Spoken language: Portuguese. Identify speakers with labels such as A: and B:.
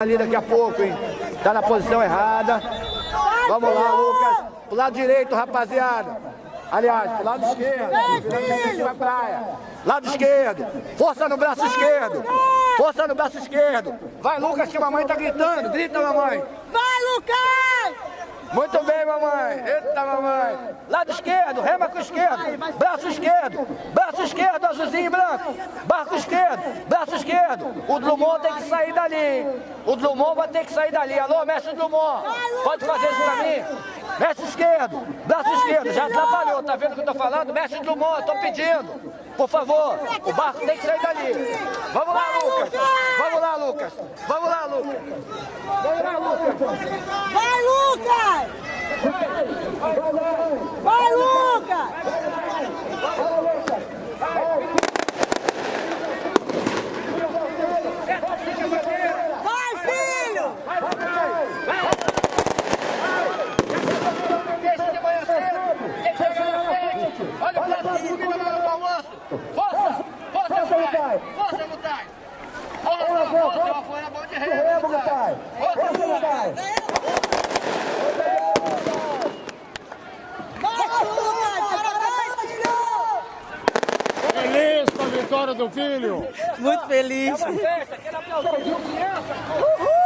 A: ali daqui a pouco, hein? Tá na posição errada. Vamos lá, Lucas. Pro lado direito, rapaziada. Aliás, pro lado esquerdo. Vai praia. Lado esquerdo. Força no braço esquerdo. Força no braço esquerdo. Vai, Lucas, que a mamãe tá gritando. Grita, mamãe.
B: Vai, Lucas!
A: Muito bem, mamãe. Mamãe. Lado esquerdo, rema com o esquerdo. Braço esquerdo. Braço esquerdo, azulzinho e branco. Barco esquerdo. Braço esquerdo. O Drummond tem que sair dali. O Drummond vai ter que sair dali. Alô, mestre Drummond. Pode fazer isso pra mim? Mestre esquerdo. Braço esquerdo. Já atrapalhou. Tá vendo o que eu tô falando? Mestre Drummond, tô pedindo. Por favor. O barco tem que sair dali. Vamos lá, Lucas. Vamos lá, Lucas. Vamos lá, Lucas. Vamos lá, Lucas.
B: Vai, Lucas! Vai, Lucas! Vai, filho!
A: Esse de manhã cedo, tem que chegar na frente. Olha o do almoço. Força, força, Mutai. Força, Mutai. Força, força, foi a mão de rei, Mutai. Força,
B: filho!
C: Feliz com a vitória do filho.
B: Muito feliz.
A: Festa, aquele aplauso. Criança.
D: Vamos nessa!